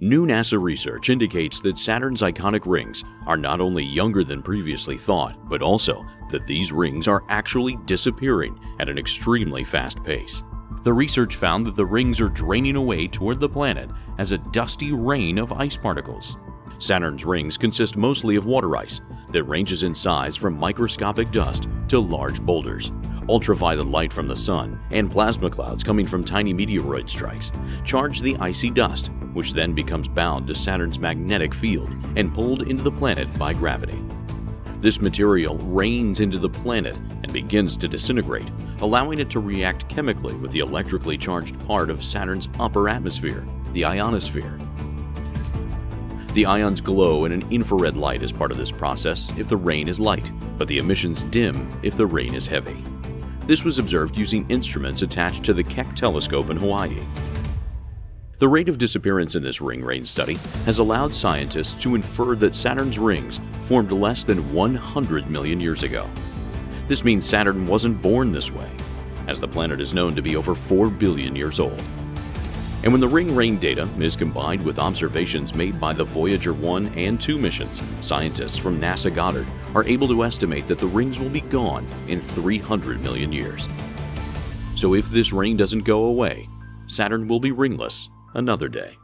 New NASA research indicates that Saturn's iconic rings are not only younger than previously thought, but also that these rings are actually disappearing at an extremely fast pace. The research found that the rings are draining away toward the planet as a dusty rain of ice particles. Saturn's rings consist mostly of water ice that ranges in size from microscopic dust to large boulders. Ultraviolet light from the sun and plasma clouds coming from tiny meteoroid strikes charge the icy dust which then becomes bound to Saturn's magnetic field and pulled into the planet by gravity. This material rains into the planet and begins to disintegrate, allowing it to react chemically with the electrically charged part of Saturn's upper atmosphere, the ionosphere. The ions glow in an infrared light as part of this process if the rain is light, but the emissions dim if the rain is heavy. This was observed using instruments attached to the Keck telescope in Hawaii. The rate of disappearance in this ring rain study has allowed scientists to infer that Saturn's rings formed less than 100 million years ago. This means Saturn wasn't born this way, as the planet is known to be over 4 billion years old. And when the ring rain data is combined with observations made by the Voyager 1 and 2 missions, scientists from NASA Goddard are able to estimate that the rings will be gone in 300 million years. So if this rain doesn't go away, Saturn will be ringless another day.